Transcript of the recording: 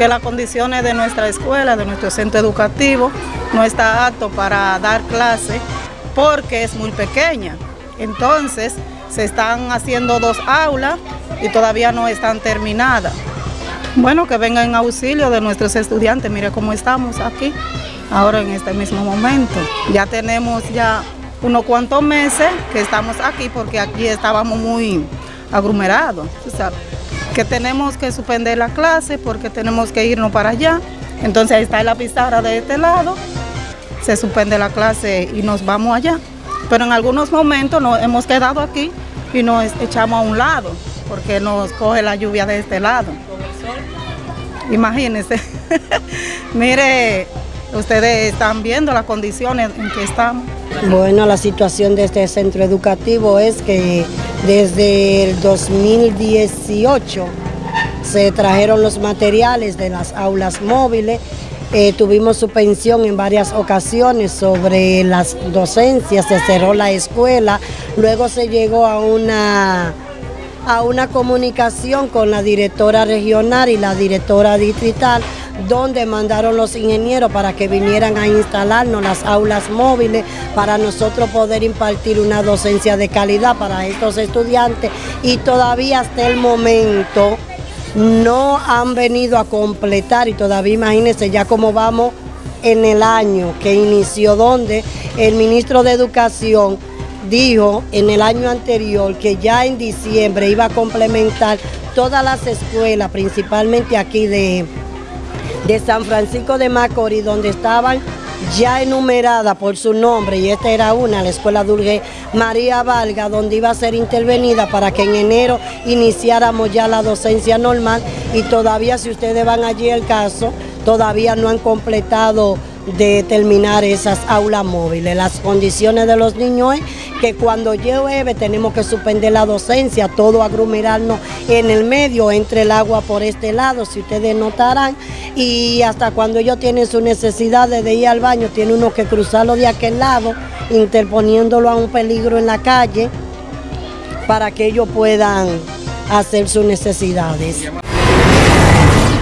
que las condiciones de nuestra escuela, de nuestro centro educativo, no está apto para dar clase porque es muy pequeña. Entonces, se están haciendo dos aulas y todavía no están terminadas. Bueno, que vengan en auxilio de nuestros estudiantes, mire cómo estamos aquí, ahora en este mismo momento. Ya tenemos ya unos cuantos meses que estamos aquí porque aquí estábamos muy aglomerados, que tenemos que suspender la clase porque tenemos que irnos para allá. Entonces ahí está la pizarra de este lado, se suspende la clase y nos vamos allá. Pero en algunos momentos nos hemos quedado aquí y nos echamos a un lado porque nos coge la lluvia de este lado. Imagínense. Mire, ustedes están viendo las condiciones en que estamos. Bueno, la situación de este centro educativo es que desde el 2018 se trajeron los materiales de las aulas móviles, eh, tuvimos suspensión en varias ocasiones sobre las docencias, se cerró la escuela, luego se llegó a una, a una comunicación con la directora regional y la directora distrital donde mandaron los ingenieros para que vinieran a instalarnos las aulas móviles para nosotros poder impartir una docencia de calidad para estos estudiantes. Y todavía hasta el momento no han venido a completar y todavía imagínense ya cómo vamos en el año que inició donde el ministro de Educación dijo en el año anterior que ya en diciembre iba a complementar todas las escuelas, principalmente aquí de, de San Francisco de Macorís, donde estaban ya enumerada por su nombre, y esta era una, la escuela Dulce María Valga, donde iba a ser intervenida para que en enero iniciáramos ya la docencia normal, y todavía si ustedes van allí el caso, todavía no han completado de terminar esas aulas móviles. Las condiciones de los niños es que cuando llueve tenemos que suspender la docencia, todo aglomerarnos en el medio, entre el agua por este lado, si ustedes notarán, y hasta cuando ellos tienen su necesidad de ir al baño, tiene uno que cruzarlo de aquel lado, interponiéndolo a un peligro en la calle, para que ellos puedan hacer sus necesidades.